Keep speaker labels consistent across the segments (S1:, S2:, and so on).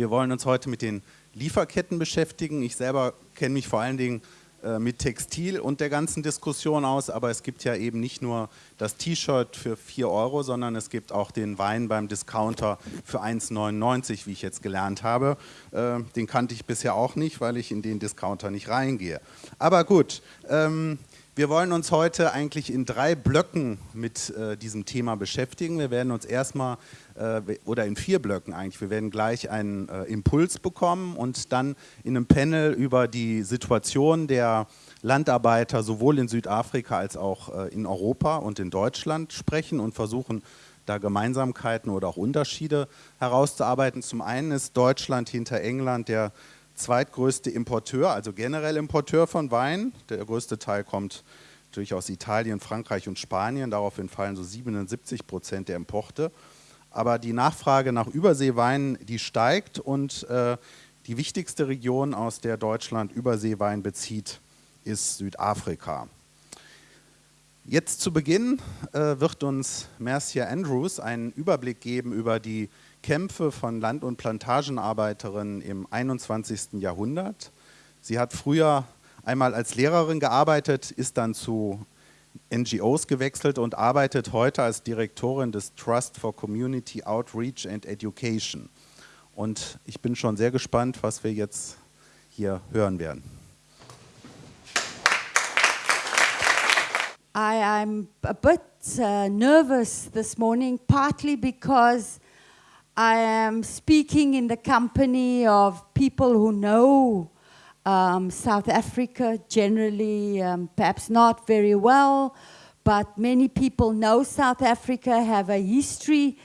S1: Wir wollen uns heute mit den Lieferketten beschäftigen. Ich selber kenne mich vor allen Dingen äh, mit Textil und der ganzen Diskussion aus, aber es gibt ja eben nicht nur das T-Shirt für 4 Euro, sondern es gibt auch den Wein beim Discounter für 1,99, wie ich jetzt gelernt habe. Äh, den kannte ich bisher auch nicht, weil ich in den Discounter nicht reingehe. Aber gut, ähm, wir wollen uns heute eigentlich in drei Blöcken mit äh, diesem Thema beschäftigen. Wir werden uns erstmal, äh, oder in vier Blöcken eigentlich, wir werden gleich einen äh, Impuls bekommen und dann in einem Panel über die Situation der Landarbeiter sowohl in Südafrika als auch äh, in Europa und in Deutschland sprechen und versuchen, da Gemeinsamkeiten oder auch Unterschiede herauszuarbeiten. Zum einen ist Deutschland hinter England der zweitgrößte Importeur, also generell Importeur von Wein. Der größte Teil kommt natürlich aus Italien, Frankreich und Spanien. Daraufhin fallen so 77 Prozent der Importe. Aber die Nachfrage nach Überseeweinen, die steigt und äh, die wichtigste Region, aus der Deutschland Überseewein bezieht, ist Südafrika. Jetzt zu Beginn äh, wird uns Mercia Andrews einen Überblick geben über die Kämpfe von Land- und Plantagenarbeiterinnen im 21. Jahrhundert. Sie hat früher einmal als Lehrerin gearbeitet, ist dann zu NGOs gewechselt und arbeitet heute als Direktorin des Trust for Community Outreach and Education. Und ich bin schon sehr gespannt, was wir jetzt hier hören werden.
S2: I am a bit uh, nervous this morning, partly because I am speaking in the company of people who know um, South Africa generally, um, perhaps not very well, but many people know South Africa, have a history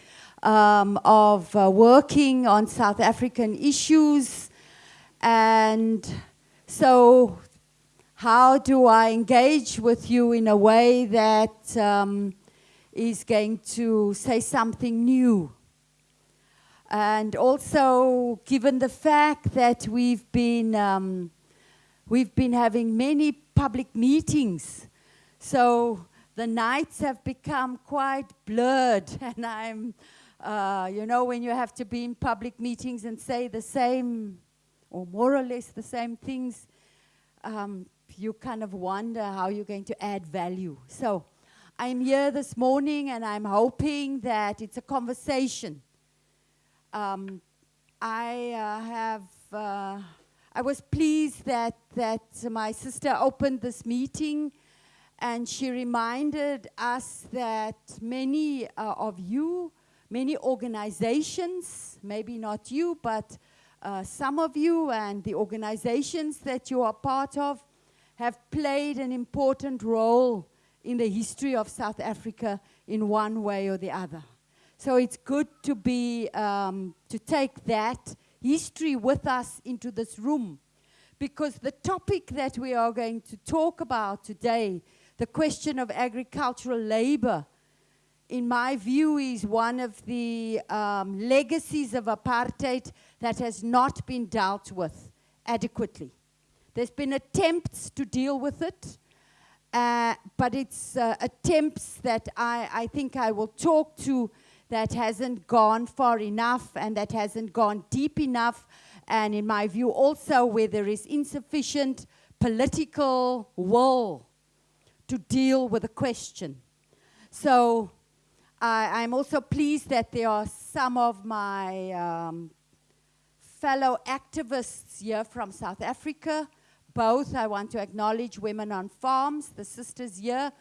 S2: um, of uh, working on South African issues. And so how do I engage with you in a way that um, is going to say something new? And also, given the fact that we've been, um, we've been having many public meetings, so the nights have become quite blurred, and I'm, uh, you know, when you have to be in public meetings and say the same, or more or less the same things, um, you kind of wonder how you're going to add value. So I'm here this morning, and I'm hoping that it's a conversation um, I uh, have, uh, I was pleased that, that my sister opened this meeting and she reminded us that many uh, of you, many organizations, maybe not you, but some of you and the organizations that you are part of have played an important role in the history of South Africa in one way or the other. So it's good to be, um, to take that history with us into this room because the topic that we are going to talk about today, the question of agricultural labor, in my view, is one of the um, legacies of apartheid that has not been dealt with adequately. There's been attempts to deal with it, uh, but it's uh, attempts that I, I think I will talk to that hasn't gone far enough and that hasn't gone deep enough. And in my view, also where there is insufficient political will to deal with the question. So I, am also pleased that there are some of my um, fellow activists here from South Africa. Both, I want to acknowledge Women on Farms, the sisters here.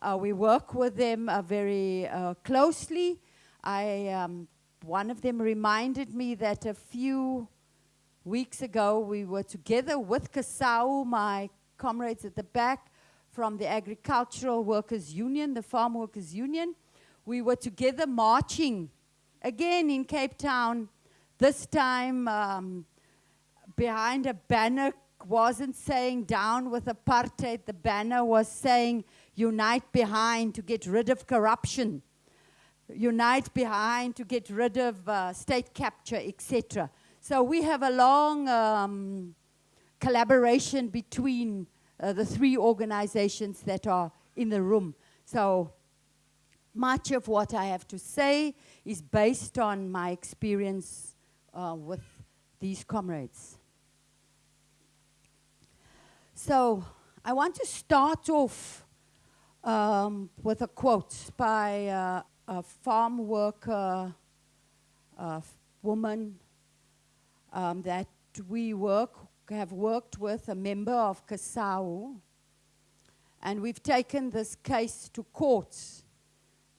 S2: Uh, we work with them uh, very uh, closely. I, um, one of them reminded me that a few weeks ago we were together with CASAU, my comrades at the back from the Agricultural Workers Union, the Farm Workers Union. We were together marching again in Cape Town, this time um, behind a banner wasn't saying down with apartheid, the banner was saying unite behind to get rid of corruption unite behind to get rid of uh, state capture, etc. So we have a long um, collaboration between uh, the three organizations that are in the room. So much of what I have to say is based on my experience uh, with these comrades. So I want to start off um, with a quote by uh, a farm worker woman um, that we work have worked with, a member of CASAU, and we've taken this case to court,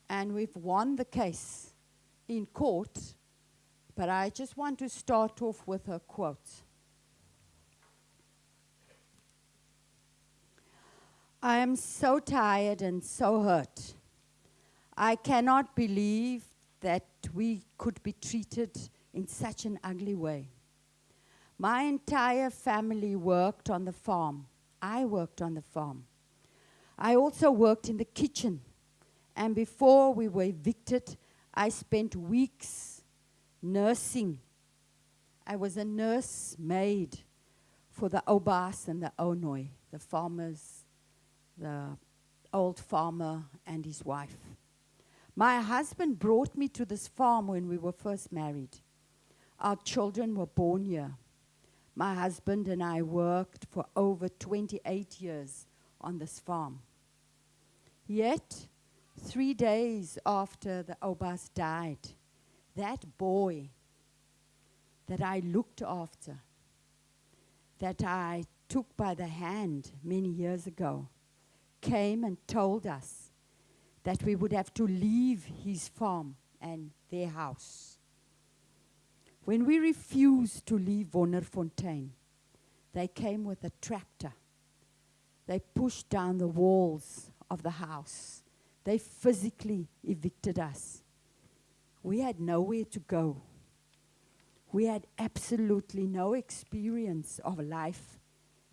S2: and we've won the case in court. But I just want to start off with her quote. I am so tired and so hurt. I cannot believe that we could be treated in such an ugly way. My entire family worked on the farm. I worked on the farm. I also worked in the kitchen. And before we were evicted, I spent weeks nursing. I was a nurse maid for the Oubaas and the Ounooi, the farmers, the old farmer and his wife. My husband brought me to this farm when we were first married. Our children were born here. My husband and I worked for over 28 years on this farm. Yet, three days after the Oubaas died, that boy that I looked after, that I took by the hand many years ago, came and told us that we would have to leave his farm and their house. When we refused to leave Wonderfontein, they came with a tractor. They pushed down the walls of the house. They physically evicted us. We had nowhere to go. We had absolutely no experience of life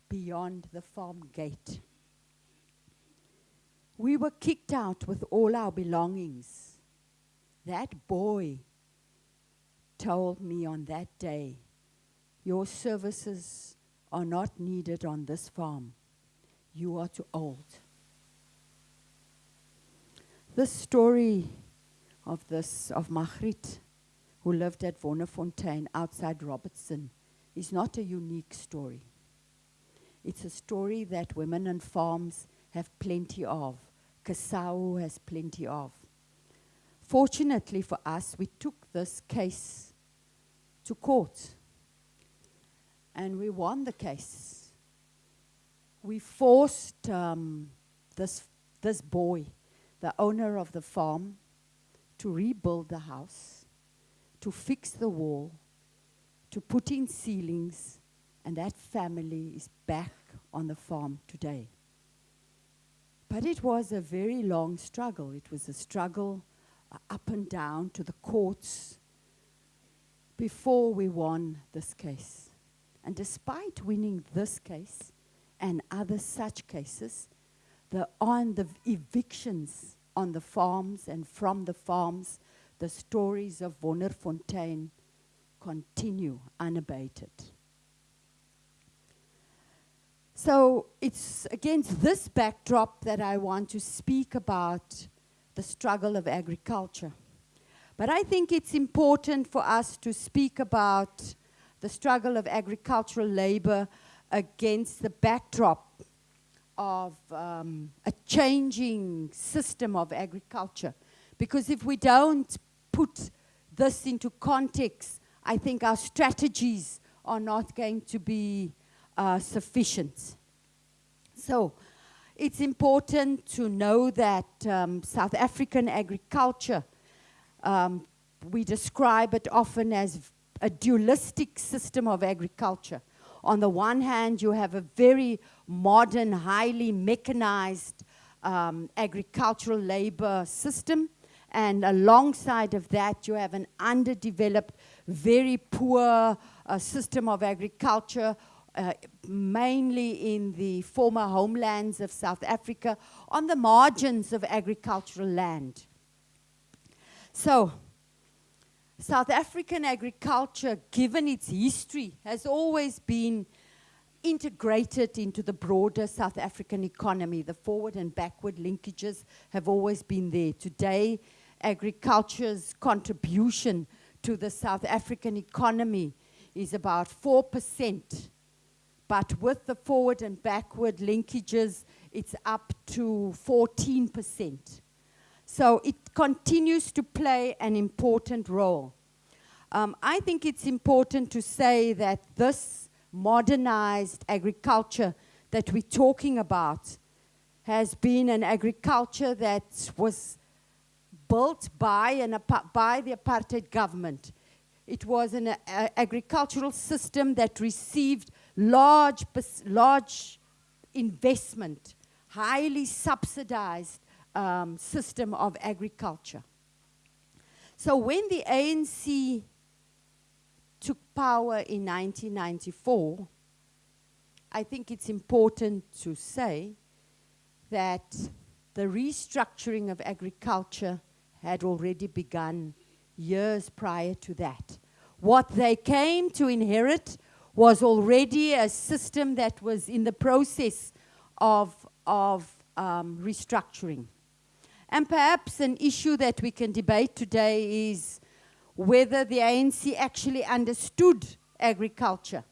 S2: beyond the farm gate. We were kicked out with all our belongings. That boy told me on that day, Your services are not needed on this farm. You are too old. This story of this of Margriet, who lived at Wonderfontein outside Robertson, is not a unique story. It's a story that women on farms have plenty of. CASAU has plenty of. Fortunately for us, we took this case to court and we won the case. We forced um, this, this boy, the owner of the farm, to rebuild the house, to fix the wall, to put in ceilings, and that family is back on the farm today. But it was a very long struggle. It was a struggle uh, up and down to the courts before we won this case. And despite winning this case and other such cases, the, on the evictions on the farms and from the farms, the stories of Wonderfontein continue unabated. So it's against this backdrop that I want to speak about the struggle of agriculture. But I think it's important for us to speak about the struggle of agricultural labor against the backdrop of um, a changing system of agriculture. Because if we don't put this into context, I think our strategies are not going to be uh, sufficient. So it's important to know that um, South African agriculture, um, we describe it often as a dualistic system of agriculture. On the one hand, you have a very modern, highly mechanized um, agricultural labor system, and alongside of that, you have an underdeveloped, very poor uh, system of agriculture uh, mainly in the former homelands of South Africa, on the margins of agricultural land. So, South African agriculture, given its history, has always been integrated into the broader South African economy. The forward and backward linkages have always been there. Today, agriculture's contribution to the South African economy is about 4%. But with the forward and backward linkages, it's up to 14%. So it continues to play an important role. Um, I think it's important to say that this modernized agriculture that we're talking about has been an agriculture that was built by, an, by the apartheid government. It was an uh, agricultural system that received large, large investment, highly subsidized um, system of agriculture. So when the ANC took power in 1994, I think it's important to say that the restructuring of agriculture had already begun years prior to that. What they came to inherit was already a system that was in the process of, of um, restructuring. And perhaps an issue that we can debate today is whether the ANC actually understood agriculture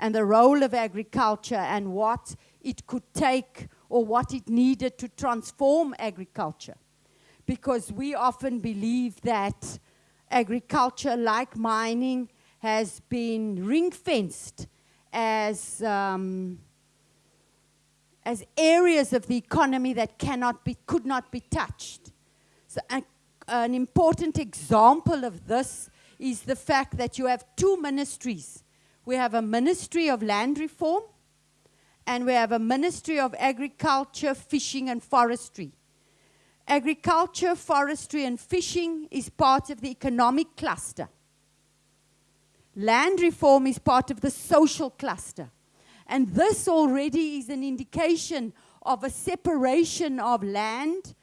S2: and the role of agriculture and what it could take or what it needed to transform agriculture. Because we often believe that agriculture, like mining, has been ring-fenced as, um, as areas of the economy that cannot be, could not be touched. So a, an important example of this is the fact that you have two ministries. We have a Ministry of Land Reform and we have a Ministry of Agriculture, Fishing and Forestry. Agriculture, forestry and fishing is part of the economic cluster. Land reform is part of the social cluster. And this already is an indication of a separation of land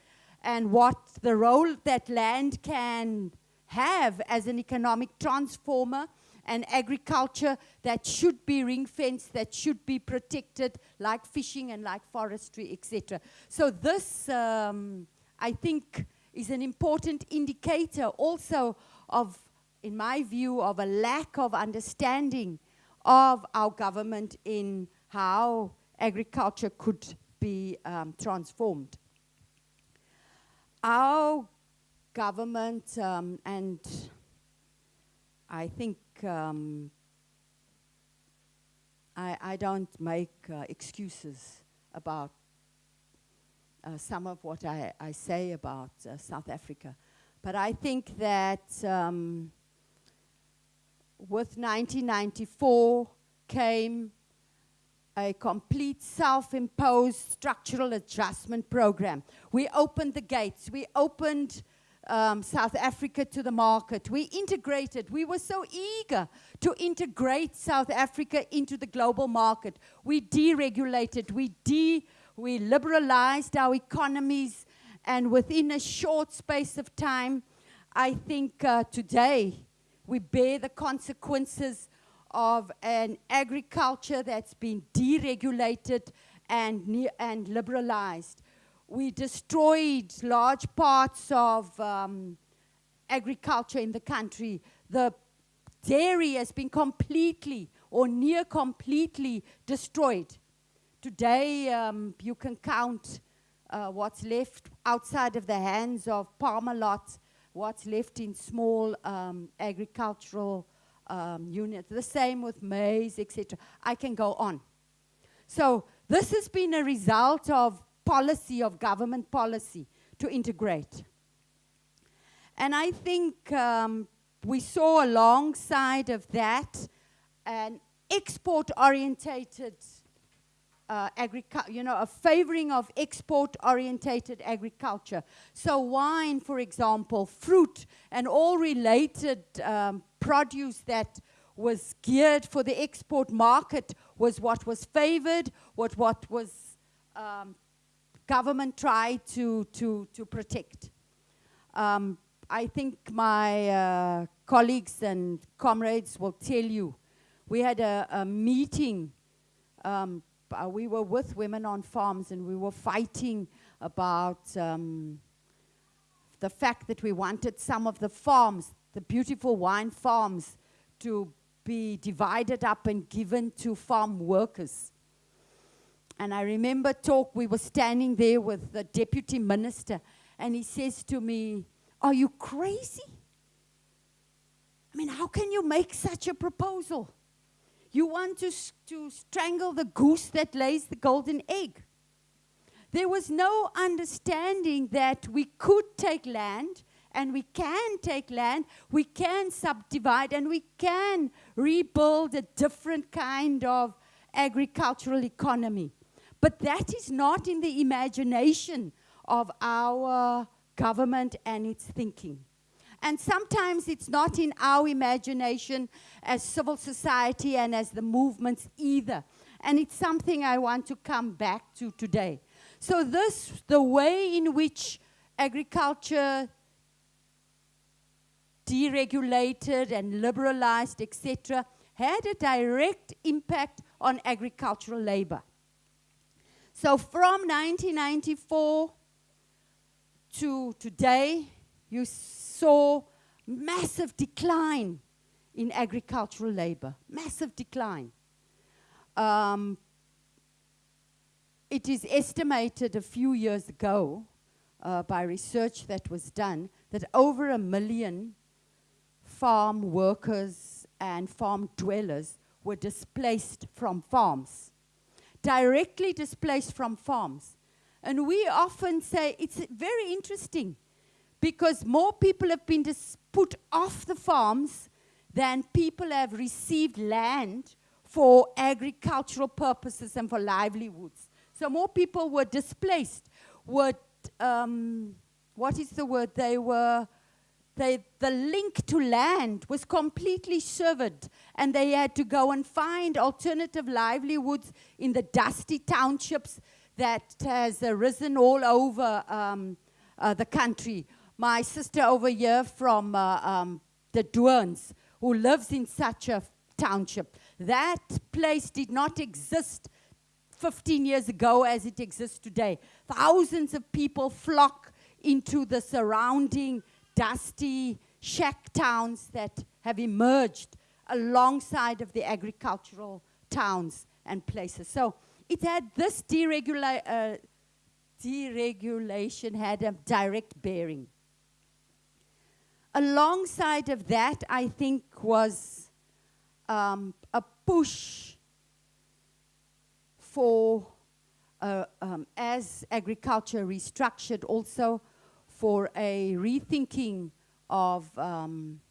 S2: and what the role that land can have as an economic transformer and agriculture that should be ring fenced, that should be protected, like fishing and like forestry, etc. So this, um, I think, is an important indicator also of in my view, of a lack of understanding of our government in how agriculture could be um, transformed. Our government, um, and I think um, I, I, don't make uh, excuses about uh, some of what I, I say about uh, South Africa, but I think that um, with 1994 came a complete self-imposed structural adjustment program. We opened the gates. We opened um, South Africa to the market. We integrated. We were so eager to integrate South Africa into the global market. We deregulated. We, de we liberalized our economies. And within a short space of time, I think uh, today, we bear the consequences of an agriculture that's been deregulated and, and liberalized. We destroyed large parts of um, agriculture in the country. The dairy has been completely or near completely destroyed. Today, um, you can count uh, what's left outside of the hands of Parmalat what's left in small um, agricultural um, units. The same with maize, etc. I can go on. So this has been a result of policy, of government policy to integrate. And I think um, we saw alongside of that an export-orientated uh, you know, a favoring of export-orientated agriculture. So wine, for example, fruit, and all related um, produce that was geared for the export market was what was favored, what, what was um, government tried to, to, to protect. Um, I think my uh, colleagues and comrades will tell you, we had a, a meeting um, uh, we were with women on farms and we were fighting about um, the fact that we wanted some of the farms, the beautiful wine farms, to be divided up and given to farm workers. And I remember talk, we were standing there with the deputy minister, and he says to me, Are you crazy? I mean, how can you make such a proposal? You want to, to strangle the goose that lays the golden egg. There was no understanding that we could take land and we can take land, we can subdivide, and we can rebuild a different kind of agricultural economy. But that is not in the imagination of our government and its thinking. And sometimes it's not in our imagination as civil society and as the movements either. And it's something I want to come back to today. So this, the way in which agriculture deregulated and liberalized, etc., had a direct impact on agricultural labor. So from 1994 to today, you saw massive decline in agricultural labor, massive decline. Um, it is estimated a few years ago uh, by research that was done that over a million farm workers and farm dwellers were displaced from farms, directly displaced from farms. And we often say it's very interesting because more people have been put off the farms than people have received land for agricultural purposes and for livelihoods. So more people were displaced, were, um, what is the word? They were, they, the link to land was completely severed and they had to go and find alternative livelihoods in the dusty townships that has arisen all over um, uh, the country my sister over here from uh, um, De Doorns, who lives in such a township. That place did not exist 15 years ago as it exists today. Thousands of people flock into the surrounding dusty shack towns that have emerged alongside of the agricultural towns and places. So it had this deregula uh, deregulation had a direct bearing alongside of that, I think, was um, a push for, uh, um, as agriculture restructured, also for a rethinking of um,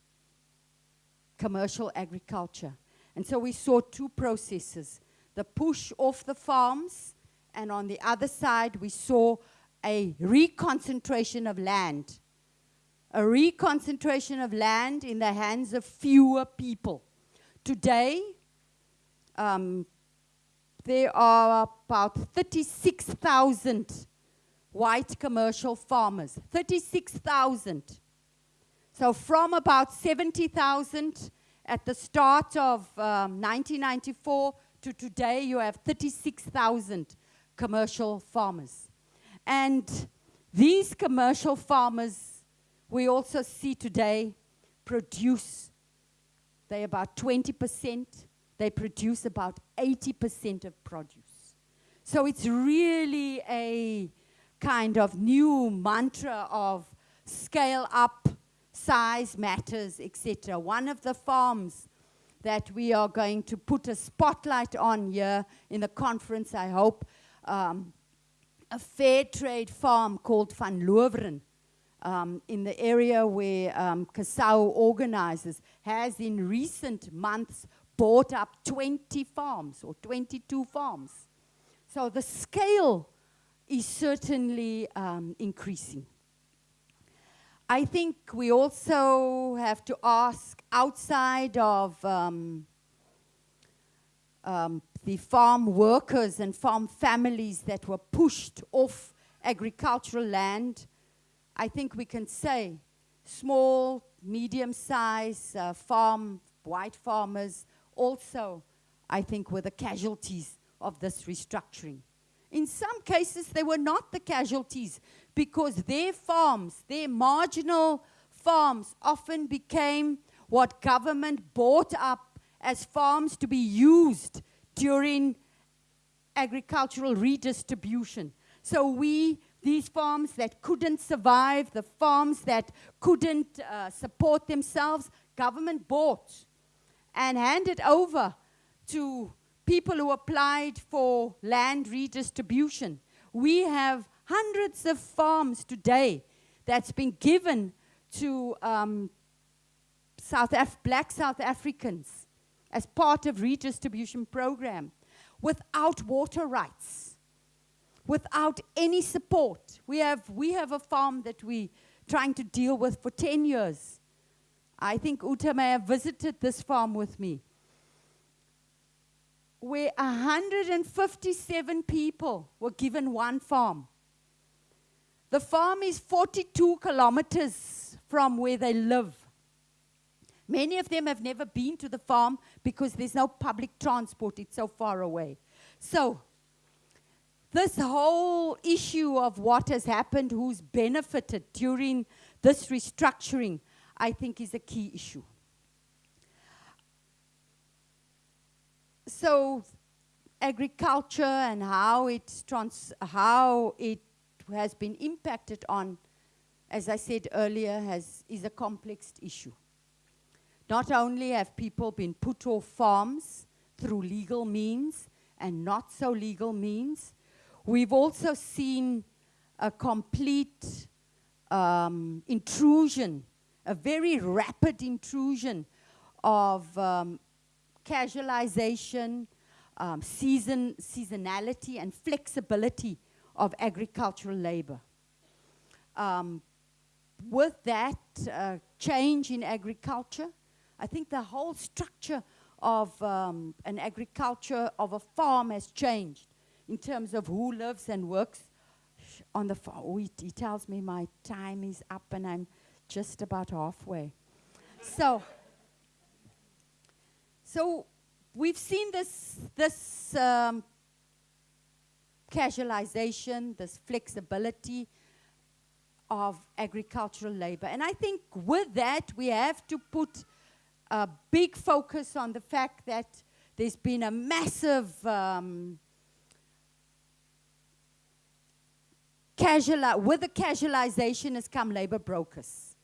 S2: commercial agriculture. And so we saw two processes the push off the farms, and on the other side, we saw a reconcentration of land a reconcentration of land in the hands of fewer people. Today, um, there are about 36,000 white commercial farmers. 36,000. So from about 70,000 at the start of um, 1994 to today, you have 36,000 commercial farmers. And these commercial farmers we also see today produce, they about 20%, they produce about 80% of produce. So it's really a kind of new mantra of scale up, size matters, etc. One of the farms that we are going to put a spotlight on here in the conference, I hope, um, a fair trade farm called Van Loveren um, in the area where um, CASAU organizes has in recent months bought up 20 farms or 22 farms. So the scale is certainly um, increasing. I think we also have to ask outside of um, um, the farm workers and farm families that were pushed off agricultural land I think we can say small, medium-sized uh, farm, white farmers also, I think, were the casualties of this restructuring. In some cases, they were not the casualties because their farms, their marginal farms, often became what government bought up as farms to be used during agricultural redistribution. So we, these farms that couldn't survive, the farms that couldn't uh, support themselves, government bought and handed over to people who applied for land redistribution. We have hundreds of farms today that's been given to um, South Af black South Africans as part of redistribution program without water rights, without any support. We have, we have a farm that we're trying to deal with for 10 years. I think Uta may have visited this farm with me. Where 157 people were given one farm. The farm is 42 kilometers from where they live. Many of them have never been to the farm because there's no public transport, it's so far away. So, this whole issue of what has happened, who's benefited during this restructuring, I think is a key issue. So, agriculture and how it, trans how it has been impacted on, as I said earlier, has, is a complex issue. Not only have people been put off farms through legal means and not so legal means, we've also seen a complete um, intrusion, a very rapid intrusion of um, casualization, um, season, seasonality, and flexibility of agricultural labor. Um, with that uh, change in agriculture, I think the whole structure of um, an agriculture, of a farm has changed in terms of who lives and works on the farm. Oh, he, he tells me my time is up and I'm just about halfway. so, so we've seen this, this um, casualization, this flexibility of agricultural labor. And I think with that, we have to put a big focus on the fact that there's been a massive um, casual, with the casualization has come labor brokers,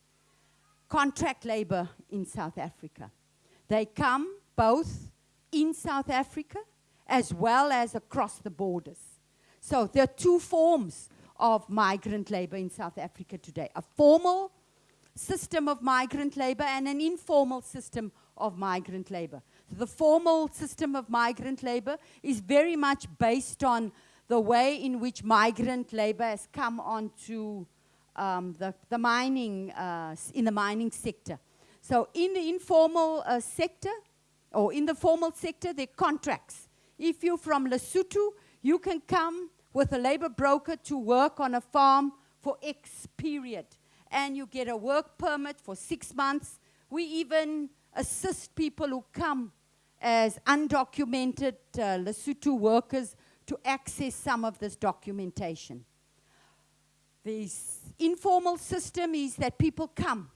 S2: contract labor in South Africa. They come both in South Africa as well as across the borders. So there are two forms of migrant labor in South Africa today. A formal system of migrant labor and an informal system of migrant labor. The formal system of migrant labor is very much based on the way in which migrant labor has come onto um, the, the mining, uh, in the mining sector. So in the informal uh, sector, or in the formal sector, are contracts. If you're from Lesotho, you can come with a labor broker to work on a farm for X period and you get a work permit for six months. We even assist people who come as undocumented uh, Lesotho workers to access some of this documentation. The informal system is that people come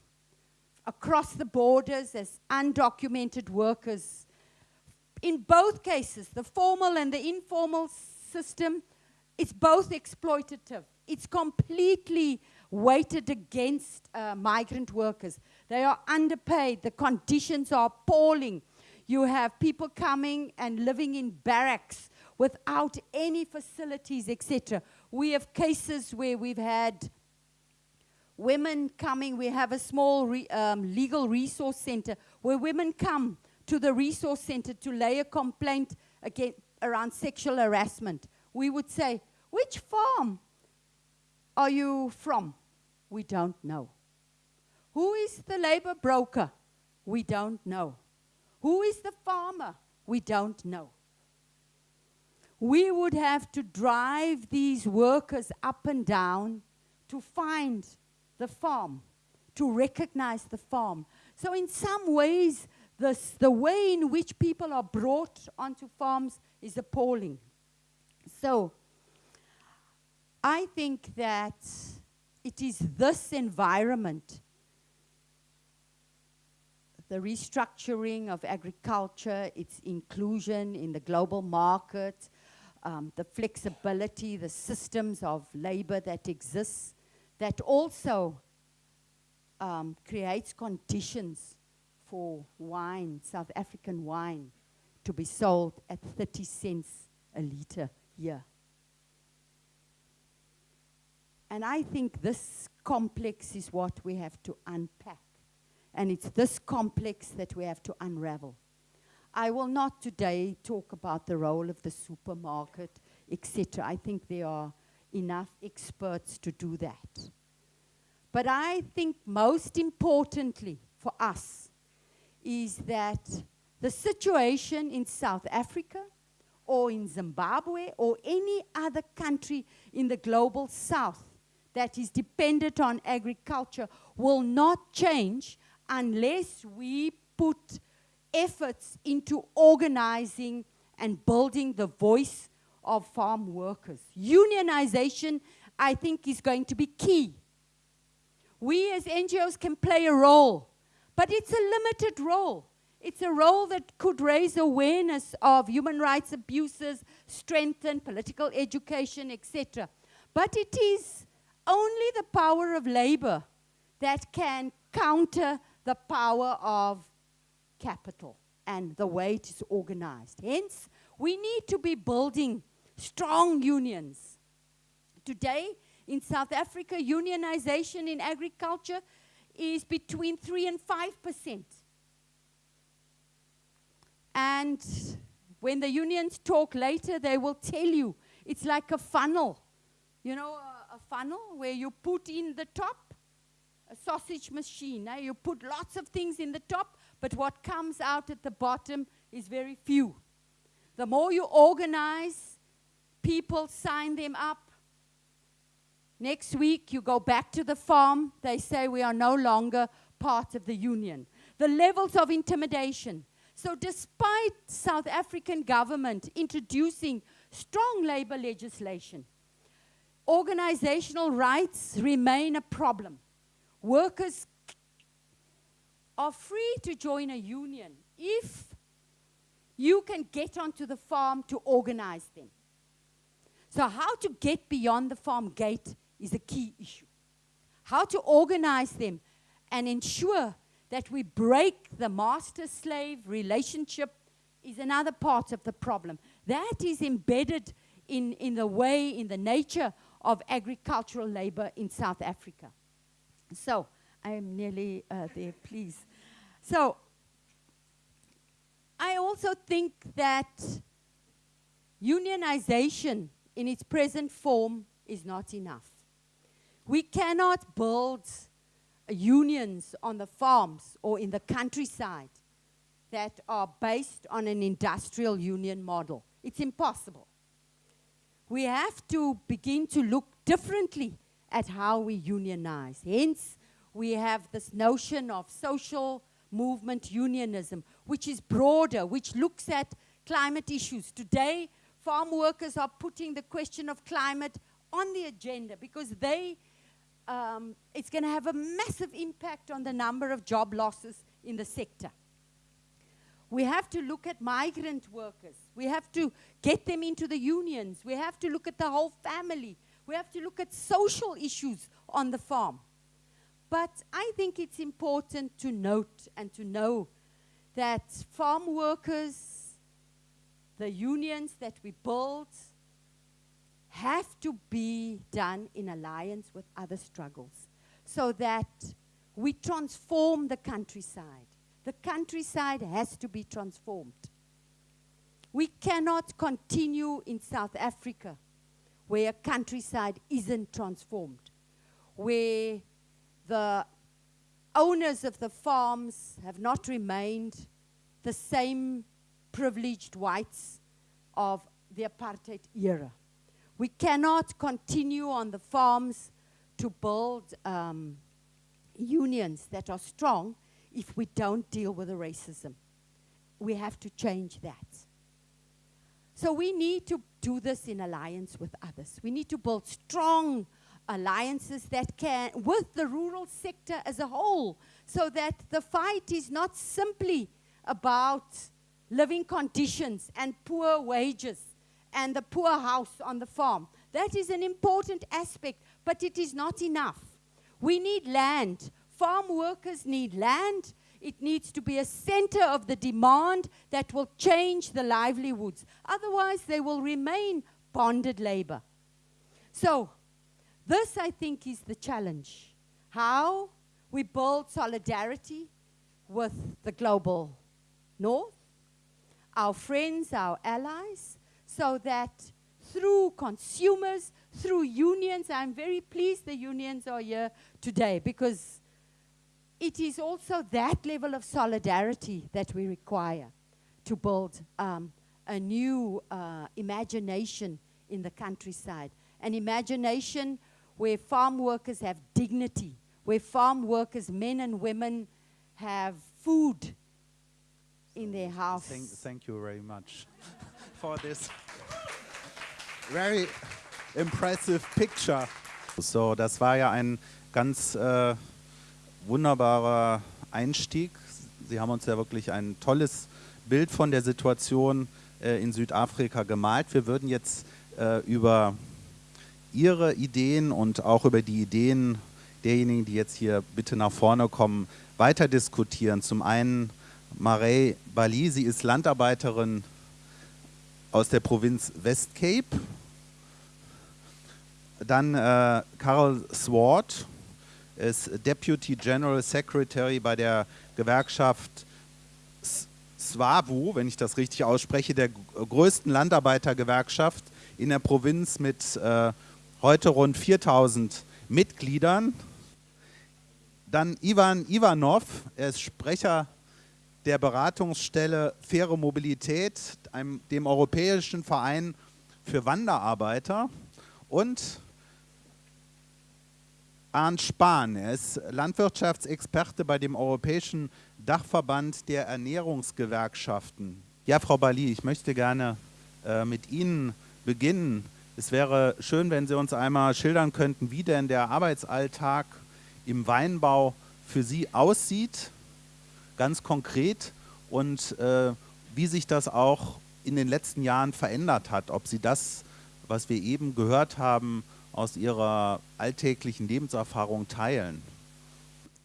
S2: across the borders as undocumented workers. In both cases, the formal and the informal system, it's both exploitative. It's completely weighted against uh, migrant workers. They are underpaid. The conditions are appalling. You have people coming and living in barracks without any facilities, etc. We have cases where we've had women coming. We have a small re, um, legal resource center where women come to the resource center to lay a complaint against, around sexual harassment. We would say, which farm are you from? We don't know. Who is the labor broker? We don't know. Who is the farmer? We don't know. We would have to drive these workers up and down to find the farm, to recognize the farm. So in some ways, this, the way in which people are brought onto farms is appalling. So I think that it is this environment the restructuring of agriculture, its inclusion in the global market, um, the flexibility, the systems of labor that exists, that also um, creates conditions for wine, South African wine, to be sold at 30 cents a litre here. And I think this complex is what we have to unpack. And it's this complex that we have to unravel. I will not today talk about the role of the supermarket, etc. I think there are enough experts to do that. But I think most importantly for us is that the situation in South Africa or in Zimbabwe or any other country in the global south that is dependent on agriculture will not change unless we put efforts into organizing and building the voice of farm workers. Unionization, I think, is going to be key. We as NGOs can play a role, but it's a limited role. It's a role that could raise awareness of human rights abuses, strengthen political education, etc. But it is only the power of labor that can counter the power of capital and the way it is organized. Hence, we need to be building strong unions. Today, in South Africa, unionization in agriculture is between 3 and 5 percent. And when the unions talk later, they will tell you it's like a funnel. You know, a, a funnel where you put in the top a sausage machine. Eh? You put lots of things in the top, but what comes out at the bottom is very few. The more you organize, people sign them up. Next week, you go back to the farm, they say we are no longer part of the union. The levels of intimidation. So despite South African government introducing strong labor legislation, organizational rights remain a problem. Workers are free to join a union if you can get onto the farm to organize them. So how to get beyond the farm gate is a key issue. How to organize them and ensure that we break the master-slave relationship is another part of the problem. That is embedded in, in the way, in the nature of agricultural labor in South Africa. So, I am nearly uh, there, please. So, I also think that unionization in its present form is not enough. We cannot build unions on the farms or in the countryside that are based on an industrial union model. It's impossible. We have to begin to look differently at how we unionize. Hence, we have this notion of social movement unionism, which is broader, which looks at climate issues. Today, farm workers are putting the question of climate on the agenda because they, um, it's going to have a massive impact on the number of job losses in the sector. We have to look at migrant workers. We have to get them into the unions. We have to look at the whole family. We have to look at social issues on the farm. But I think it's important to note and to know that farm workers, the unions that we build, have to be done in alliance with other struggles so that we transform the countryside. The countryside has to be transformed. We cannot continue in South Africa where countryside isn't transformed, where the owners of the farms have not remained the same privileged whites of the apartheid era. We cannot continue on the farms to build um, unions that are strong if we don't deal with the racism. We have to change that. So we need to do this in alliance with others. We need to build strong alliances that can, with the rural sector as a whole, so that the fight is not simply about living conditions and poor wages and the poor house on the farm. That is an important aspect, but it is not enough. We need land. Farm workers need land. It needs to be a center of the demand that will change the livelihoods. Otherwise, they will remain bonded labor. So, this I think is the challenge. How we build solidarity with the global north, our friends, our allies, so that through consumers, through unions, I'm very pleased the unions are here today because it is also that level of solidarity that we require to build um, a new uh, imagination in the countryside. An imagination where farm workers have dignity, where farm workers, men and women, have food in their house.
S1: Thank, thank you very much for this very impressive picture. So, das war ja ein ganz äh, wunderbarer Einstieg. Sie haben uns ja wirklich ein tolles Bild von der Situation äh, in Südafrika gemalt. Wir würden jetzt äh, über Ihre Ideen und auch über die Ideen derjenigen, die jetzt hier bitte nach vorne kommen, weiter diskutieren. Zum einen Marei Bali, sie ist Landarbeiterin aus der Provinz West Cape. Dann äh, Carol Swart ist Deputy General Secretary bei der Gewerkschaft SWABU, wenn ich das richtig ausspreche, der größten Landarbeitergewerkschaft in der Provinz mit äh, heute rund 4000 Mitgliedern. Dann Ivan Ivanov, er ist Sprecher der Beratungsstelle Faire Mobilität, einem, dem Europäischen Verein für Wanderarbeiter. Und Arndt Spahn, er ist Landwirtschaftsexperte bei dem Europäischen Dachverband der Ernährungsgewerkschaften. Ja, Frau Bali, ich möchte gerne äh, mit Ihnen beginnen. Es wäre schön, wenn Sie uns einmal schildern könnten, wie denn der Arbeitsalltag im Weinbau für Sie aussieht, ganz konkret, und äh, wie sich das auch in den letzten Jahren verändert hat. Ob Sie das, was wir eben gehört haben, aus Ihrer alltäglichen Lebenserfahrung teilen.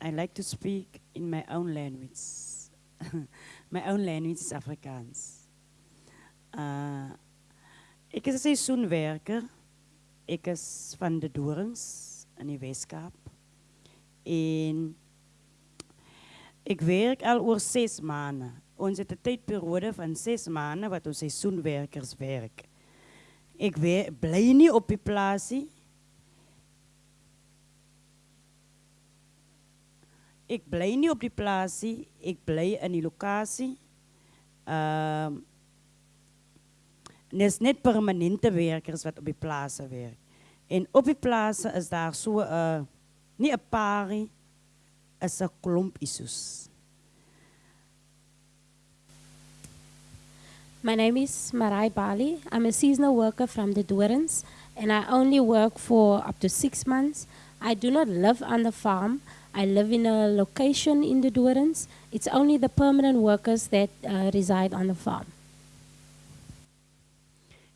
S3: I like to speak in my own language. my own language is Afrikaans. Uh, ik is een seizoenwerker. Ik is van de Dorens in die Weeskap. En ik werk al oor zes maanden. Ons het een tijdperiode van zes maanden wat ons seizoenwerkers werken. Ik blij niet op die plaasie. Ik blij niet op die plaasie. Ik blij in die locatie. En is net permanente werkers wat op die plaatsen werken. En op die plaatsen is daar zo, uh, niet een paar, is een klomp issues.
S4: My name is Marai Bali. I'm a seasonal worker from the Doorns, and I only work for up to six months. I do not live on the farm. I live in a location in the Doorns. It's only the permanent workers that uh, reside on the farm.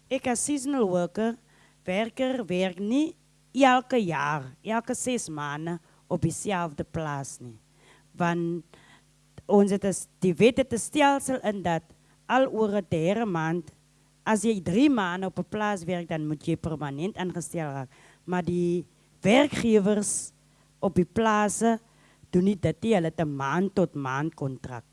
S3: Ik als seasonal worker, werker, werk niet elke jaar, elke zes maanden op dezelfde plaats. Nie. Want ons het die wet het stelsel in dat al oor 'n derde maand, as jy drie maanden op een plaats werkt, dan moet je permanent aangesteld raken. Maar die werkgevers op die plaatsen doen niet dat die hulle 'n maand tot maand contract.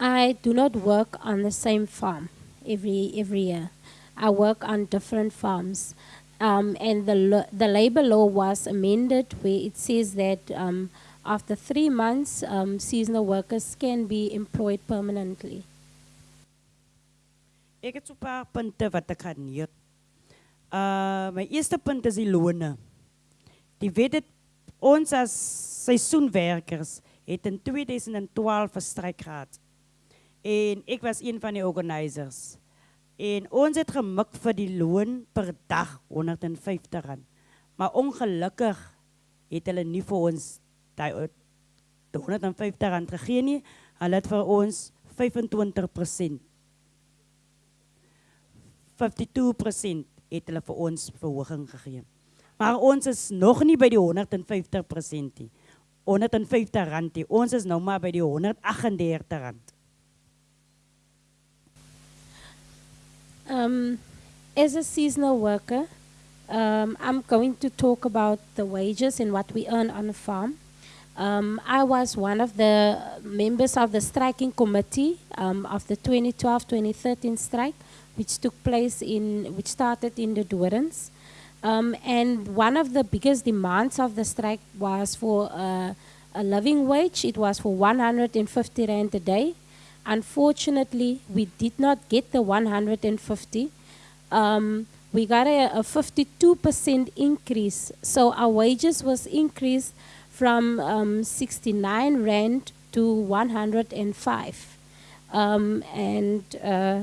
S4: I do not work on the same farm every every year. I work on different farms. Um, and the, the labor law was amended where it says that um, after three months, um, seasonal workers can be employed permanently.
S3: Ik heb een paar punten wat ik ga neer. Uh, mijn eerste punt is die lonen. Die weet het, ons als seizoenwerkers het in 2012 verstrek gehad. En ik was een van die organisers. En ons het gemik vir die loon per dag 150 rand. Maar ongelukkig het hulle nie vir ons die 150 rand gegee nie. Hulle het vir ons 25% 52% het hulle vir ons verhoging gegee. Maar ons is nog nie by die 150% nie. 150 rand nie. Ons is nou maar by die 138 rand.
S4: Um, as a seasonal worker, um, I'm going to talk about the wages and what we earn on a farm. Um, I was one of the members of the striking committee um, of the 2012-2013 strike, which took place in, which started in the Doorns. Um, and one of the biggest demands of the strike was for uh, a living wage. It was for 150 rand a day. Unfortunately, we did not get the 150. Um, we got a, a 52% increase. So our wages was increased from um, 69 rand to 105. Um, and uh,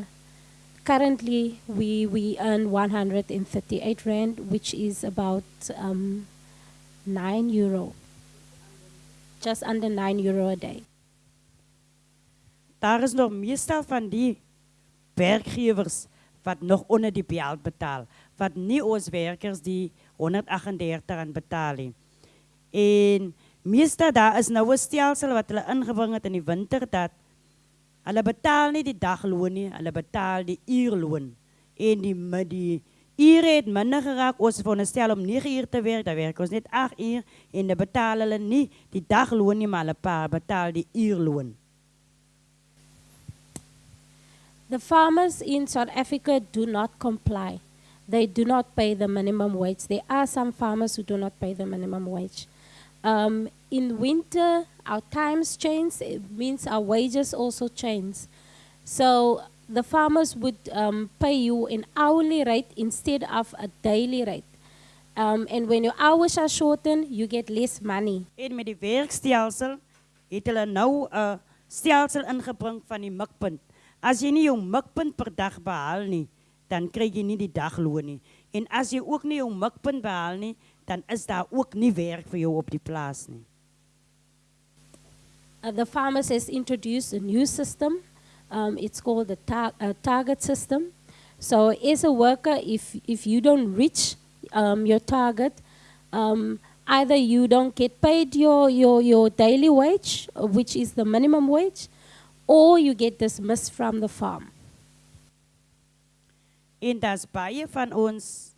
S4: currently we, we earn 138 rand, which is about um, 9 euro. Just under 9 euro a day.
S3: Daar is nog meestal van die werkgewers wat nog onder die belt betaal, wat nie ons werkers die 138 rand betaal nie. En meestal daar is nou 'n stelsel wat hulle ingebring het in die winter dat hulle betaal nie die dagloon nie, hulle betaal die uurloon. En die die ure het minder geraak. Ons veronderstel om 9 uur te werk, dan werk ons net 8 uur en dan betaal hulle nie die dagloon nie, maar hulle betaal die uurloon.
S4: The farmers in South Africa do not comply. They do not pay the minimum wage. There are some farmers who do not pay the minimum wage. Um, in winter, our times change. It means our wages also change. So the farmers would um, pay you an hourly rate instead of a daily rate. Um, and when your hours are shortened, you get less money.
S3: En met die werkstelsel het hulle nou 'n stelsel ingebring van die mikpunt. As jy nie jou mikpunt per dag behaal nie, dan kry jy nie die dagloon nie. En as jy ook nie jou mikpunt behaal nie, dan is daar ook nie werk vir jou op die plaas nie.
S4: Uh, the farmers has introduced a new system. Um, it's called the tar- uh, target system. So, as a worker, if if you don't reach um, your target, um, either you don't get paid your, your, your daily wage, uh, which is the minimum wage, or you get dismissed from the farm.
S3: En daar's baie van ons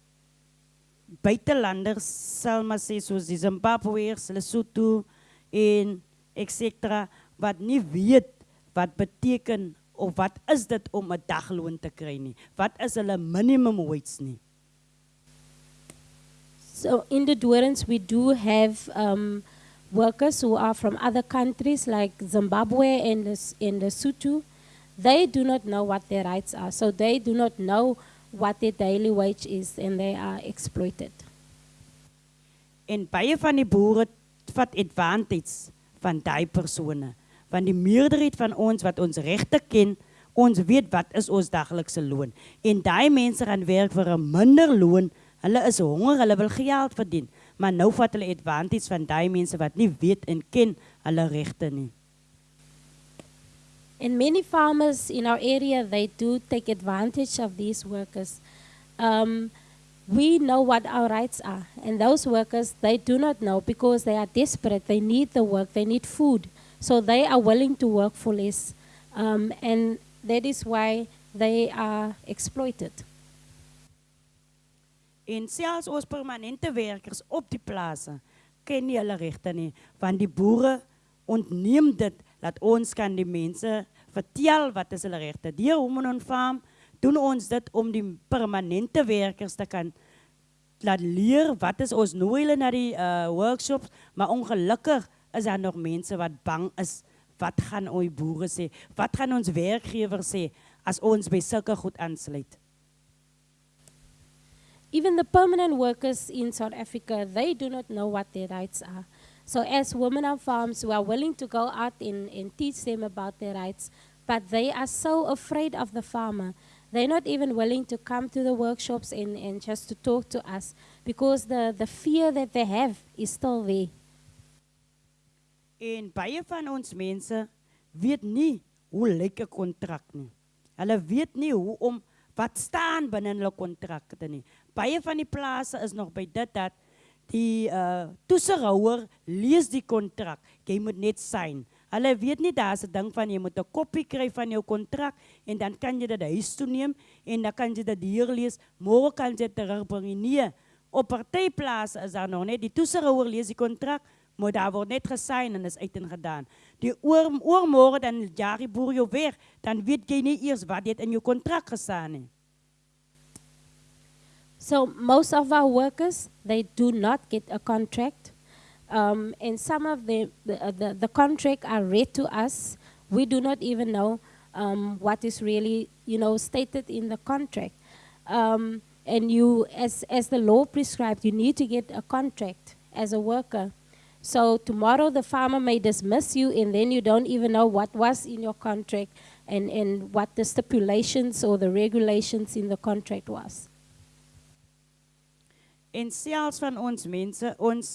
S3: buitelanders, sal maar sê soos die Zimbabweërs, Lesotho en etc wat nie weet wat beteken of wat is dit om 'n dagloon te kry nie. Wat is hulle minimum wage nie?
S4: So in the Doorns, we do have um, workers who are from other countries like Zimbabwe and, Les- and Lesotho. They do not know what their rights are. So they do not know what their daily wage is and they are exploited.
S3: En baie van die boere vat advantage van daai persone. Want die meerderheid van ons wat ons regte ken, ons weet wat is ons daglikse loon. En daai mense gaan werk vir 'n minder loon. Hulle is honger, hulle wil geld verdien, maar nou vat hulle advantage van daai mense wat nie weet en ken hulle regte nie.
S4: And many farmers in our area, they do take advantage of these workers. Um, we know what our rights are, and those workers, they do not know because they are desperate. They need the work, they need food. So they are willing to work for less. Um, and that is why they are exploited.
S3: En selfs ons permanente werkers op die plase ken nie hulle regte nie, want die boere ontneem dit dat ons kan die mense vertel wat is hulle regte. Deur Women on Farm doen ons dit om die permanente werkers te kan laat leer wat is ons nooi hulle na die uh, workshops, maar ongelukkig is daar nog mense wat bang is wat gaan ons boere sê? Wat gaan ons werkgewers sê as ons by sulke goed aansluit?
S4: Even the permanent workers in South Africa, they do not know what their rights are. So, as women on farms, we are willing to go out and, and teach them about their rights, but they are so afraid of the farmer. they're not even willing to come to the workshops and, and just to talk to us because the, the fear that they have is still there.
S3: En baie van ons mense weet nie hoe lyk 'n kontrak nie. Hulle weet nie hoe om wat staan binne hulle kontrakte nie. Baie van die plase is nog by dit dat die uh toesighouer lees die kontrak. Jy moet net sign. Hulle weet nie daar's 'n ding van jy moet 'n kopie kry van jou kontrak en dan kan jy dit huis toe neem en dan kan jy dit hier lees. Môre kan jy dit terugbring. Nee, op partyplase is daar nog net die toesighouer lees die kontrak, maar daar word net gesign en is uit en gedaan. Die oor oormôre dan jaag die boer jou weg, dan weet jy nie eers wat dit in jou kontrak gestaan nie.
S4: So most of our workers, they do not get a contract. Um, and some of the, the, uh, the, the contract are read to us. We do not even know um, what is really, you know, stated in the contract. Um, and you, as, as the law prescribed, you need to get a contract as a worker. So tomorrow the farmer may dismiss you and then you don't even know what was in your contract and, and what the stipulations or the regulations in the contract was.
S3: En selfs van ons mense, ons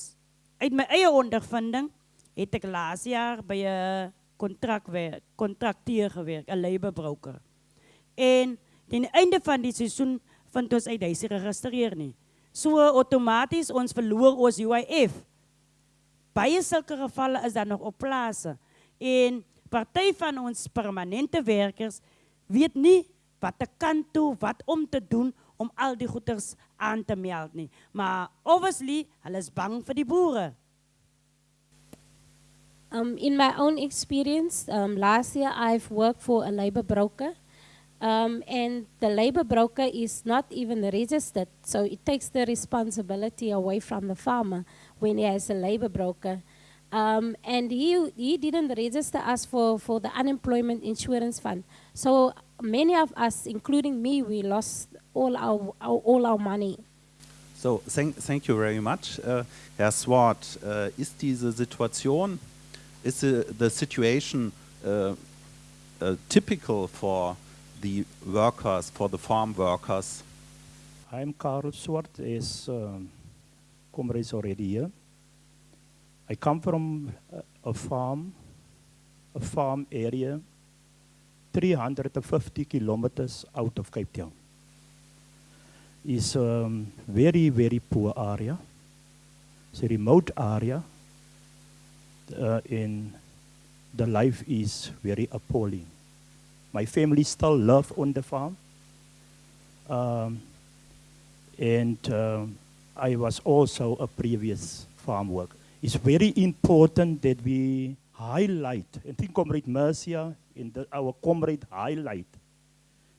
S3: uit my eie ondervinding het ek laas jaar by 'n kontrakwerk, kontrakteur gewerk, 'n. En die einde van die seisoen vind ons uit hy is geregistreer nie. So outomaties ons verloor ons UIF. Baie sulke gevalle is daar nog op plase. En party van ons permanente werkers weet nie wat te kan toe, wat om te doen om al die goeders aan te. Maar obviously, is bang die.
S4: Um, in my own experience, um, last year I've worked for a labor broker. Um, and the labor broker is not even registered, so it takes the responsibility away from the farmer when he has a labor broker. Um, and he, he didn't register us for, for the unemployment insurance fund. So many of us, including me, we lost all our, our all our money.
S1: So, thank, thank you very much. Uh, Herr Swart, uh, ist diese Situation, is the, the situation uh, uh, typical for the workers, for the farm workers?
S5: I'm Karel Swart, as um, comrades already here. I come from a, a farm, a farm area 350 kilometers out of Cape Town. It's a um, very, very poor area. It's a remote area. Uh, and the life is very appalling. My family still live on the farm. Um, and um, I was also a previous farm worker. It's very important that we highlight, and think Comrade Mercia in the, our comrade highlight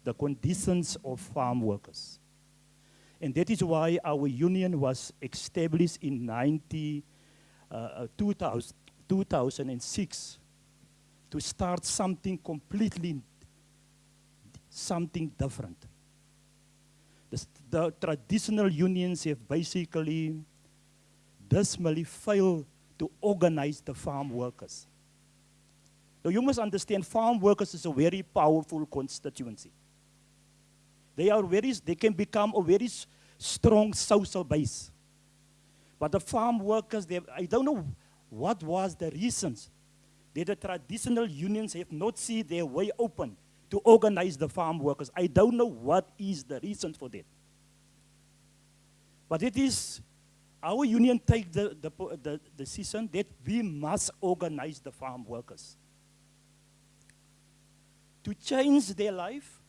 S5: the conditions of farm workers. And that is why our union was established in 90, uh, 2000, 2006 to start something completely, something different. The, the traditional unions have basically dismally failed to organize the farm workers. Now you must understand farm workers is a very powerful constituency. They are very, they can become a very strong social base. But the farm workers, they, I don't know what was the reasons that the traditional unions have not seen their way open to organize the farm workers. I don't know what is the reason for that. But it is our union take the, the, the decision that we must organize the farm workers to change their life,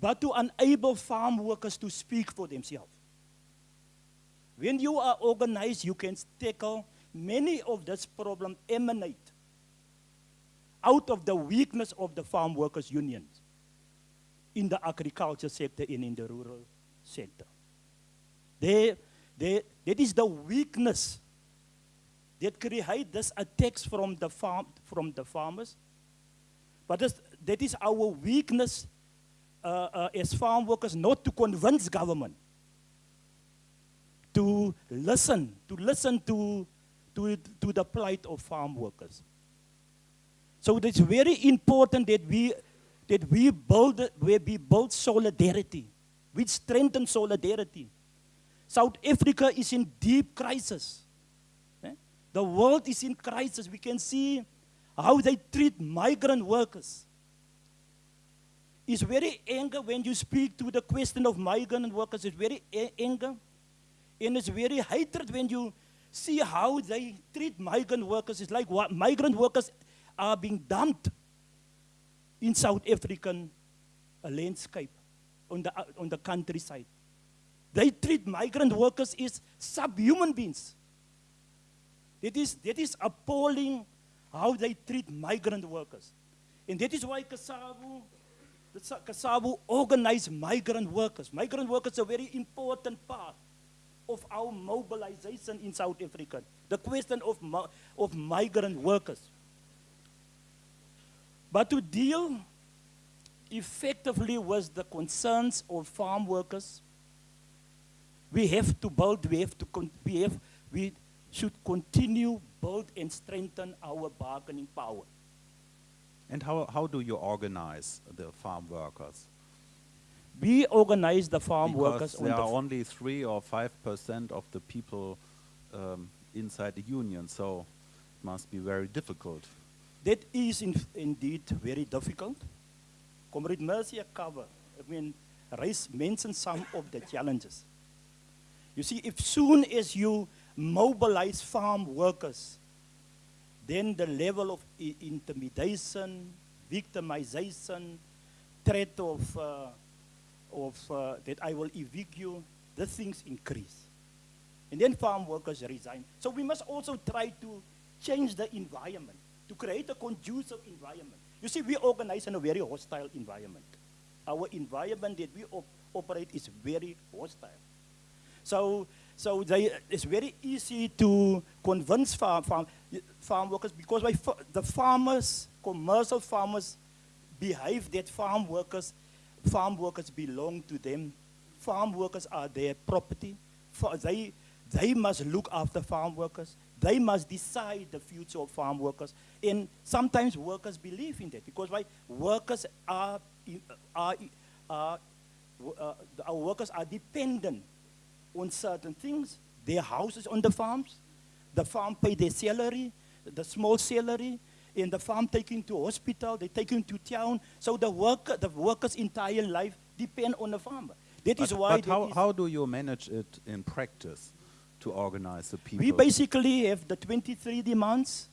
S5: but to enable farm workers to speak for themselves. When you are organized, you can tackle many of this problem emanate out of the weakness of the farm workers unions in the agriculture sector and in the rural sector. They, they, that is the weakness that create this attacks from the, farm, from the farmers but that is our weakness uh, uh, as farm workers not to convince government to listen, to listen to, to, to the plight of farm workers. So it's very important that we that we build, where we build solidarity, we strengthen solidarity. South Africa is in deep crisis. Eh? The world is in crisis. We can see how they treat migrant workers. It's very anger when you speak to the question of migrant workers. It's very anger. And it's very hatred when you see how they treat migrant workers. It's like what migrant workers are being dumped in South African uh, landscape on the, uh, on the countryside. They treat migrant workers as subhuman beings. That is, that is appalling how they treat migrant workers. And that is why CASAU, the CASAU organized migrant workers. Migrant workers are a very important part of our mobilization in South Africa. The question of, of migrant workers. But to deal effectively with the concerns of farm workers, we have to build, we have to, we have, we should continue build and strengthen our bargaining power.
S1: And how, how do you organize the farm workers?
S5: We organize the farm
S1: because
S5: workers.
S1: There are only three or five percent of the people um, inside the union, so it must be very difficult.
S5: That is in indeed very difficult. Comrade Mercia cover, I mean, raise mention some of the challenges. You see, if soon as you mobilize farm workers, then the level of intimidation, victimization, threat of, uh, of uh, that I will evict you, the things increase. And then farm workers resign. So we must also try to change the environment, to create a conducive environment. You see, we organize in a very hostile environment. Our environment that we op operate is very hostile. So, so they, it's very easy to convince farm, farm, farm workers because the farmers, commercial farmers, behave that farm workers, farm workers belong to them. Farm workers are their property. They, they must look after farm workers. They must decide the future of farm workers. And sometimes workers believe in that because why? Workers are, are, are uh, our workers are dependent on certain things. Their houses on the farms. The farm pay their salary, the small salary. In the farm taking to hospital, they take him to town. So the worker, the worker's entire life depend on the farmer. That
S1: but,
S5: is why.
S1: But how, how do you manage it in practice to organize the people?
S5: We basically have the 23 demands.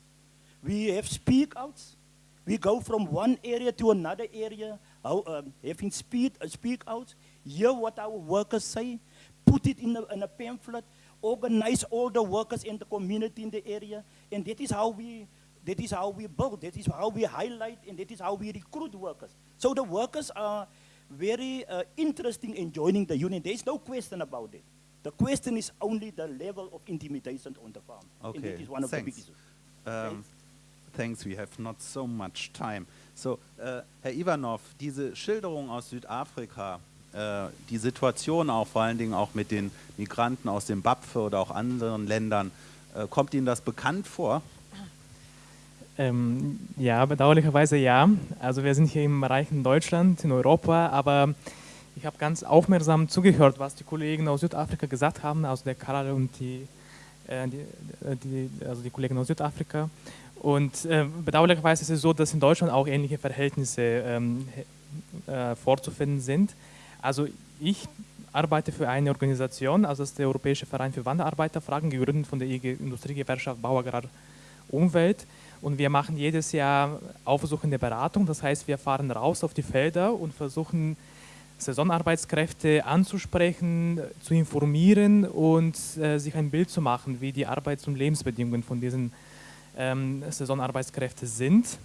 S5: We have speak outs. We go from one area to another area, how, um, having speed, uh, speak outs, hear what our workers say, put it in a, in a pamphlet, organize all the workers in the community in the area, and that is how we that is how we build, that is how we highlight, and that is how we recruit workers. So the workers are very uh, interesting in joining the union. There is no question about it. The question is only the level of intimidation on the farm.
S1: Okay,
S5: and that is one of
S1: thanks.
S5: the biggest.
S1: Um, thanks, we have not so much time. So, uh, Herr Ivanov, diese Schilderung aus Südafrika, die Situation auch vor allen Dingen auch mit den Migranten aus dem Bapfe oder auch anderen Ländern, äh, kommt Ihnen das bekannt vor?
S6: Ähm, ja, bedauerlicherweise ja. Also wir sind hier im reichen Deutschland, in Europa, aber ich habe ganz aufmerksam zugehört, was die Kollegen aus Südafrika gesagt haben, also der Karl und die, äh, die, die, also die Kollegen aus Südafrika. Und äh, bedauerlicherweise ist es so, dass in Deutschland auch ähnliche Verhältnisse ähm, äh, vorzufinden sind. Also ich arbeite für eine Organisation, also das ist der Europäische Verein für Wanderarbeiterfragen, gegründet von der IG Industriegewerkschaft Bau, Agrar, Umwelt. Und wir machen jedes Jahr aufsuchende Beratung, das heißt, wir fahren raus auf die Felder und versuchen, Saisonarbeitskräfte anzusprechen, zu informieren und äh, sich ein Bild zu machen, wie die Arbeits- und Lebensbedingungen von diesen ähm, Saisonarbeitskräften sind.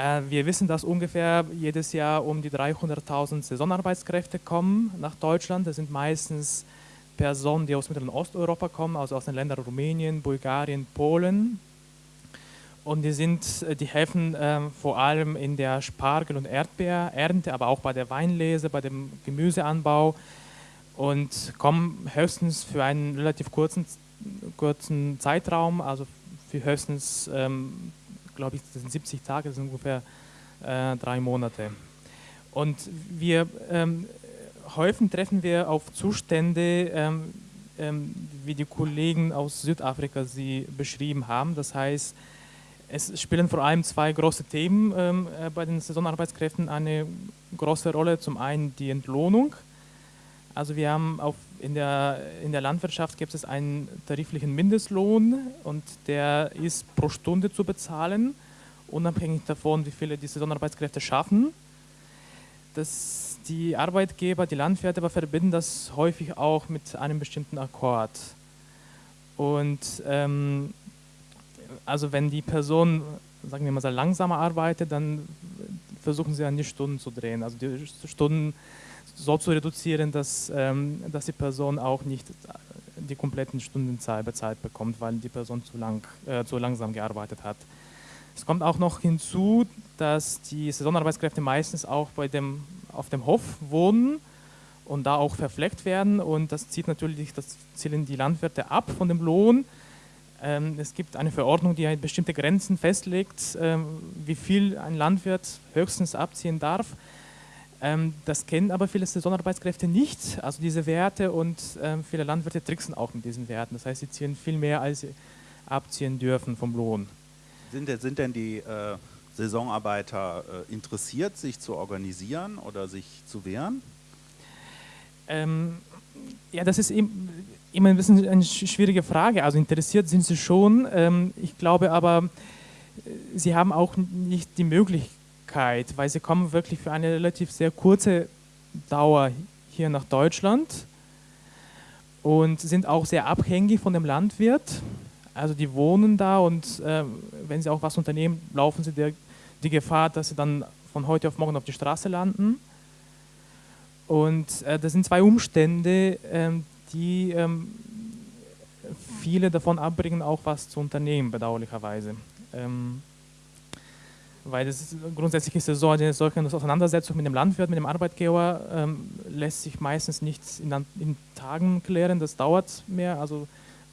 S6: Äh, wir wissen, dass ungefähr jedes Jahr um die 300.000 Saisonarbeitskräfte kommen nach Deutschland. Das sind meistens Personen, die aus Mittel- und Osteuropa kommen, also aus den Ländern Rumänien, Bulgarien, Polen. Und die, sind, äh, die helfen äh, vor allem in der Spargel- und Erdbeerernte, aber auch bei der Weinlese, bei dem Gemüseanbau und kommen höchstens für einen relativ kurzen, kurzen Zeitraum, also für höchstens ähm, glaube ich, das sind 70 Tage, das sind ungefähr äh, drei Monate. Und wir ähm, häufig treffen wir auf Zustände, ähm, ähm, wie die Kollegen aus Südafrika sie beschrieben haben. Das heißt, es spielen vor allem zwei große Themen ähm, äh, bei den Saisonarbeitskräften eine große Rolle. Zum einen die Entlohnung. Also wir haben auf, in, der, in der Landwirtschaft gibt es einen tariflichen Mindestlohn und der ist pro Stunde zu bezahlen, unabhängig davon, wie viele die Saisonarbeitskräfte schaffen. Das, die Arbeitgeber, die Landwirte aber verbinden das häufig auch mit einem bestimmten Akkord. Und ähm, also wenn die Person, sagen wir mal, langsamer arbeitet, dann versuchen sie an die Stunden zu drehen. Also die Stunden so zu reduzieren, dass, ähm, dass die Person auch nicht die kompletten Stundenzahl bezahlt bekommt, weil die Person zu, lang, äh, zu langsam gearbeitet hat. Es kommt auch noch hinzu, dass die Saisonarbeitskräfte meistens auch bei dem, auf dem Hof wohnen und da auch verfleckt werden und das zieht natürlich, das zielen die Landwirte ab von dem Lohn ähm, es gibt eine Verordnung, die halt bestimmte Grenzen festlegt, ähm, wie viel ein Landwirt höchstens abziehen darf. Ähm, das kennen aber viele Saisonarbeitskräfte nicht, also diese Werte und viele Landwirte tricksen auch mit diesen Werten. Das heißt, sie ziehen viel mehr, als sie abziehen dürfen vom Lohn.
S1: Sind, sind denn die äh, Saisonarbeiter äh, interessiert, sich zu organisieren oder sich zu wehren?
S6: Ähm, ja, das ist eben immer ein bisschen eine schwierige Frage. Also interessiert sind sie schon. Ähm, ich glaube aber, äh, sie haben auch nicht die Möglichkeit, weil sie kommen wirklich für eine relativ sehr kurze Dauer hier nach Deutschland und sind auch sehr abhängig von dem Landwirt. Also die wohnen da und äh, wenn sie auch was unternehmen, laufen sie der, die Gefahr, dass sie dann von heute auf morgen auf die Straße landen. Und äh, das sind zwei Umstände, ähm, die ähm, viele davon abbringen, auch was zu unternehmen, bedauerlicherweise. Ähm, weil das grundsätzlich ist es so, eine solche Auseinandersetzung mit dem Landwirt, mit dem Arbeitgeber ähm, lässt sich meistens nicht in, in, Tagen klären, das dauert mehr, also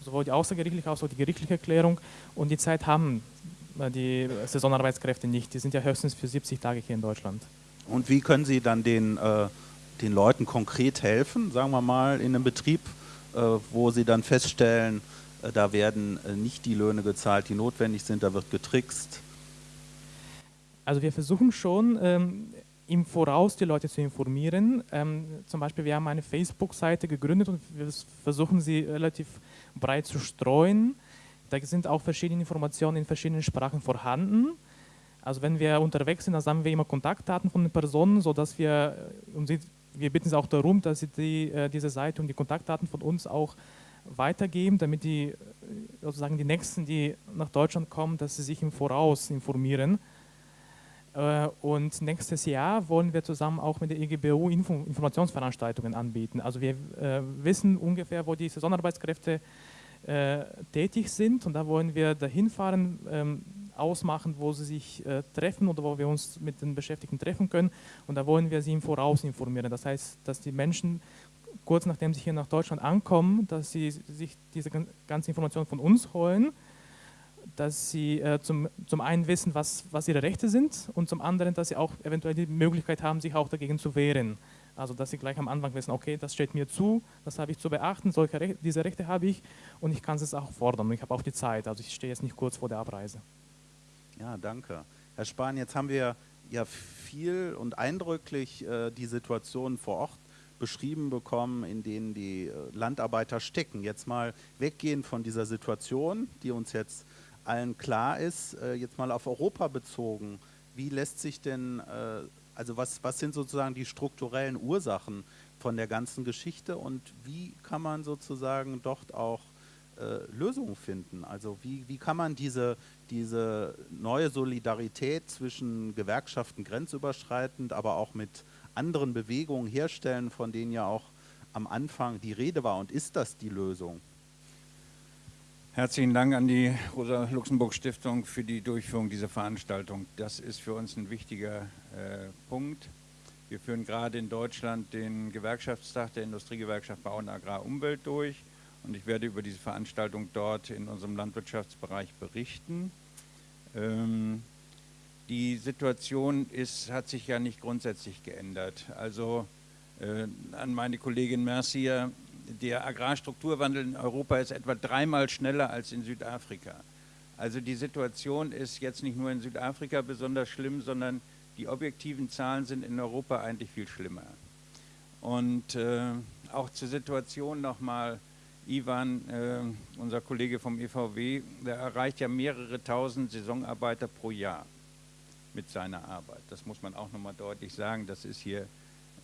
S6: sowohl die außergerichtliche als auch die gerichtliche Klärung und die Zeit haben äh, die Saisonarbeitskräfte nicht, die sind ja höchstens für 70 Tage hier in Deutschland.
S1: Und wie können Sie dann den äh den Leuten konkret helfen, sagen wir mal, in einem Betrieb, äh, wo sie dann feststellen, äh, da werden äh, nicht die Löhne gezahlt, die notwendig sind, da wird getrickst?
S6: Also wir versuchen schon, ähm, im Voraus die Leute zu informieren. Ähm, zum Beispiel, wir haben eine Facebook-Seite gegründet und wir versuchen sie relativ breit zu streuen. Da sind auch verschiedene Informationen in verschiedenen Sprachen vorhanden. Also wenn wir unterwegs sind, dann sammeln wir immer Kontaktdaten von den Personen, sodass wir, um sie wir bitten Sie auch darum, dass Sie die, äh, diese Seite und die Kontaktdaten von uns auch weitergeben, damit die äh, sozusagen die Nächsten, die nach Deutschland kommen, dass sie sich im Voraus informieren. Äh, und nächstes Jahr wollen wir zusammen auch mit der EGBU Info Informationsveranstaltungen anbieten. Also wir äh, wissen ungefähr, wo die Saisonarbeitskräfte äh, tätig sind und da wollen wir dahin fahren, ähm, ausmachen, wo sie sich treffen oder wo wir uns mit den Beschäftigten treffen können. Und da wollen wir sie im Voraus informieren. Das heißt, dass die Menschen kurz nachdem sie hier nach Deutschland ankommen, dass sie sich diese ganze Information von uns holen, dass sie äh, zum, zum einen wissen, was, was ihre Rechte sind und zum anderen, dass sie auch eventuell die Möglichkeit haben, sich auch dagegen zu wehren. Also dass sie gleich am Anfang wissen, okay, das steht mir zu, das habe ich zu beachten, solche Rechte, diese Rechte habe ich und ich kann es auch fordern und ich habe auch die Zeit. Also ich stehe jetzt nicht kurz vor der Abreise.
S1: Ja, danke. Herr Spahn, jetzt haben wir ja viel und eindrücklich äh, die Situation vor Ort beschrieben bekommen, in denen die äh, Landarbeiter stecken. Jetzt mal weggehen von dieser Situation, die uns jetzt allen klar ist, äh, jetzt mal auf Europa bezogen. Wie lässt sich denn, äh, also was, was sind sozusagen die strukturellen Ursachen von der ganzen Geschichte und wie kann man sozusagen dort auch äh, Lösungen finden? Also wie, wie kann man diese, diese neue Solidarität zwischen Gewerkschaften grenzüberschreitend, aber auch mit anderen Bewegungen herstellen, von denen ja auch am Anfang die Rede war. Und ist das die Lösung?
S7: Herzlichen Dank an die Rosa-Luxemburg-Stiftung für die Durchführung dieser Veranstaltung. Das ist für uns ein wichtiger äh, Punkt. Wir führen gerade in Deutschland den Gewerkschaftstag der Industriegewerkschaft Bau und Agrar Umwelt durch und ich werde über diese Veranstaltung dort in unserem Landwirtschaftsbereich berichten. Ähm, die Situation ist, hat sich ja nicht grundsätzlich geändert. Also äh, an meine Kollegin Mercier, der Agrarstrukturwandel in Europa ist etwa dreimal schneller als in Südafrika. Also die Situation ist jetzt nicht nur in Südafrika besonders schlimm, sondern die objektiven Zahlen sind in Europa eigentlich viel schlimmer. Und äh, auch zur Situation nochmal, Ivan, äh, unser Kollege vom EVW, der erreicht ja mehrere tausend Saisonarbeiter pro Jahr mit seiner Arbeit. Das muss man auch nochmal deutlich sagen, das ist hier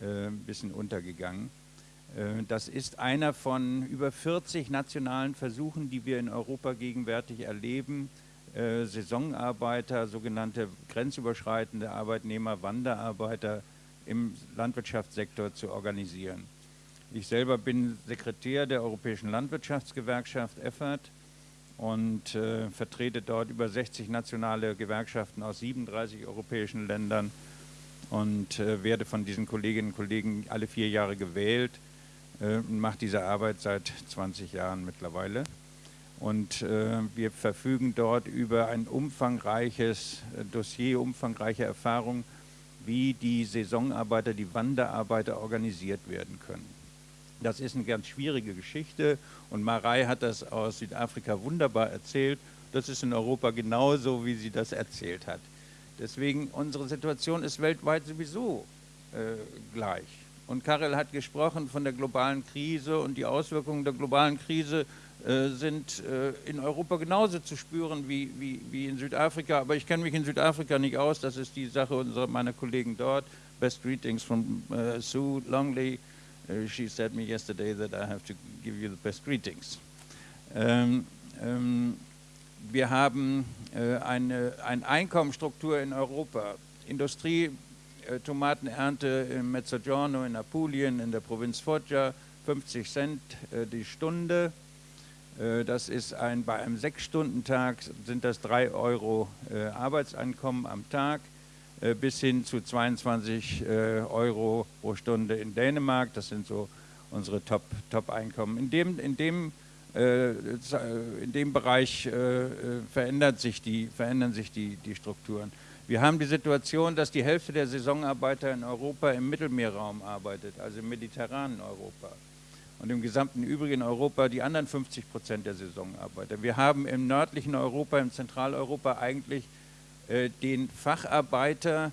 S7: äh, ein bisschen untergegangen. Äh, das ist einer von über 40 nationalen Versuchen, die wir in Europa gegenwärtig erleben, äh, Saisonarbeiter, sogenannte grenzüberschreitende Arbeitnehmer, Wanderarbeiter im Landwirtschaftssektor zu organisieren. Ich selber bin Sekretär der Europäischen Landwirtschaftsgewerkschaft EFFAT und äh, vertrete dort über 60 nationale Gewerkschaften aus 37 europäischen Ländern und äh, werde von diesen Kolleginnen und Kollegen alle vier Jahre gewählt äh, und mache diese Arbeit seit 20 Jahren mittlerweile. Und äh, wir verfügen dort über ein umfangreiches äh, Dossier, umfangreiche Erfahrung, wie die Saisonarbeiter, die Wanderarbeiter organisiert werden können. Das ist eine ganz schwierige Geschichte und Marei hat das aus Südafrika wunderbar erzählt. Das ist in Europa genauso, wie sie das erzählt hat. Deswegen, unsere Situation ist weltweit sowieso äh, gleich. Und Karel hat gesprochen von der globalen Krise und die Auswirkungen der globalen Krise äh, sind äh, in Europa genauso zu spüren wie, wie, wie in Südafrika. Aber ich kenne mich in Südafrika nicht aus, das ist die Sache unserer, meiner Kollegen dort. Best greetings from uh, Sue Longley. Uh, she said me yesterday that I have to give you the best greetings. Ähm, ähm, wir haben äh, eine, eine Einkommensstruktur in Europa. Industrie, Tomatenernte in Mezzogiorno, in Apulien, in der Provinz Foggia, 50 Cent äh, die Stunde. Äh, das ist ein, bei einem Sechs-Stunden-Tag sind das 3 Euro äh, Arbeitseinkommen am Tag äh, bis hin zu 22 Euro pro Stunde in Dänemark. Das sind so unsere Top-Einkommen. Top in dem, in dem in dem Bereich verändert sich die, verändern sich die, die Strukturen. Wir haben die Situation, dass die Hälfte der Saisonarbeiter in Europa im Mittelmeerraum arbeitet, also im mediterranen Europa und im gesamten übrigen Europa die anderen 50 Prozent der Saisonarbeiter. Wir haben im nördlichen Europa, im Zentraleuropa eigentlich äh, den Facharbeiter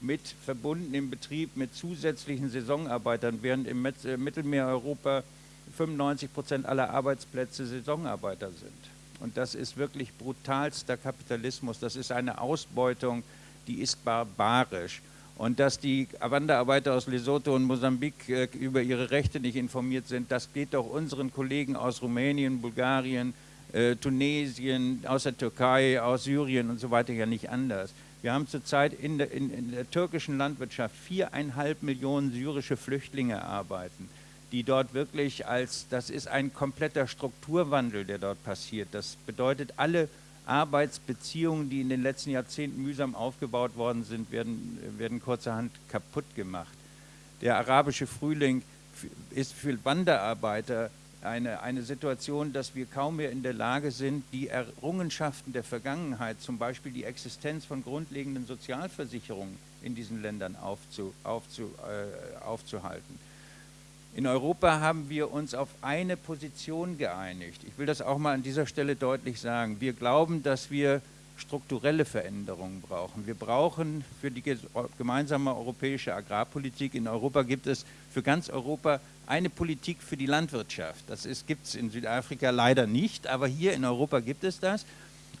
S7: mit verbunden im Betrieb mit zusätzlichen Saisonarbeitern, während im äh, Mittelmeereuropa 95 Prozent aller Arbeitsplätze Saisonarbeiter sind. Und das ist wirklich brutalster Kapitalismus, das ist eine Ausbeutung, die ist barbarisch. Und dass die Wanderarbeiter aus Lesotho und Mosambik äh, über ihre Rechte nicht informiert sind, das geht doch unseren Kollegen aus Rumänien, Bulgarien, äh, Tunesien, aus der Türkei, aus Syrien und so weiter ja nicht anders. Wir haben zurzeit in der, in, in der türkischen Landwirtschaft viereinhalb Millionen syrische Flüchtlinge arbeiten, die dort wirklich als, das ist ein kompletter Strukturwandel, der dort passiert. Das bedeutet, alle Arbeitsbeziehungen, die in den letzten Jahrzehnten mühsam aufgebaut worden sind, werden, werden kurzerhand kaputt gemacht. Der arabische Frühling ist für Wanderarbeiter eine, eine Situation, dass wir kaum mehr in der Lage sind, die Errungenschaften der Vergangenheit, zum Beispiel die Existenz von grundlegenden Sozialversicherungen in diesen Ländern aufzu, aufzu, äh, aufzuhalten. In Europa haben wir uns auf eine Position geeinigt. Ich will das auch mal an dieser Stelle deutlich sagen. Wir glauben, dass wir strukturelle Veränderungen brauchen. Wir brauchen für die gemeinsame europäische Agrarpolitik, in Europa gibt es für ganz Europa eine Politik für die Landwirtschaft. Das gibt es in Südafrika leider nicht, aber hier in Europa gibt es das.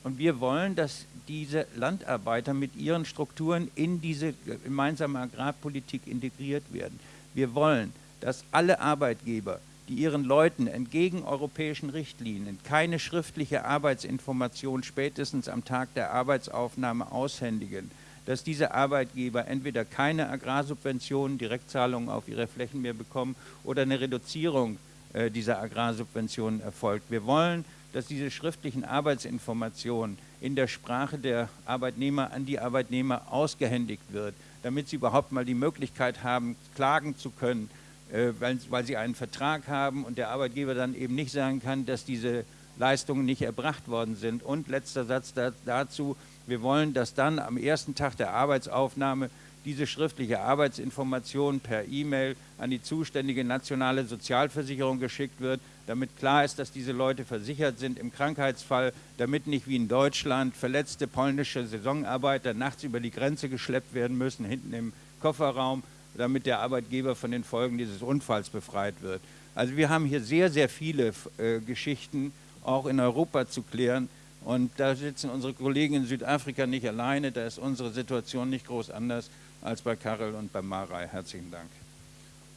S7: Und wir wollen, dass diese Landarbeiter mit ihren Strukturen in diese gemeinsame Agrarpolitik integriert werden. Wir wollen, dass alle Arbeitgeber, die ihren Leuten entgegen europäischen Richtlinien keine schriftliche Arbeitsinformation spätestens am Tag der Arbeitsaufnahme aushändigen, dass diese Arbeitgeber entweder keine Agrarsubventionen, Direktzahlungen auf ihre Flächen mehr bekommen oder eine Reduzierung äh, dieser Agrarsubventionen erfolgt. Wir wollen, dass diese schriftlichen Arbeitsinformationen in der Sprache der Arbeitnehmer an die Arbeitnehmer ausgehändigt wird, damit sie überhaupt mal die Möglichkeit haben, klagen zu können, weil, weil sie einen Vertrag haben und der Arbeitgeber dann eben nicht sagen kann, dass diese Leistungen nicht erbracht worden sind. Und letzter Satz da, dazu, Wir wollen, dass dann am ersten Tag der Arbeitsaufnahme diese schriftliche Arbeitsinformation per E-Mail an die zuständige nationale Sozialversicherung geschickt wird, damit klar ist, dass diese Leute versichert sind im Krankheitsfall, damit nicht wie in Deutschland verletzte polnische Saisonarbeiter nachts über die Grenze geschleppt werden müssen, hinten im Kofferraum, damit der Arbeitgeber von den Folgen dieses Unfalls befreit wird. Also wir haben hier sehr, sehr viele äh, Geschichten auch in Europa zu klären. Und da sitzen unsere Kollegen in Südafrika nicht alleine, da ist unsere Situation nicht groß anders als bei Karel und bei Marei. Herzlichen Dank.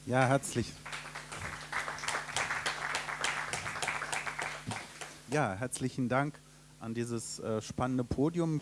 S1: Ja, herzlich. Ja, herzlichen Dank an dieses äh, spannende Podium.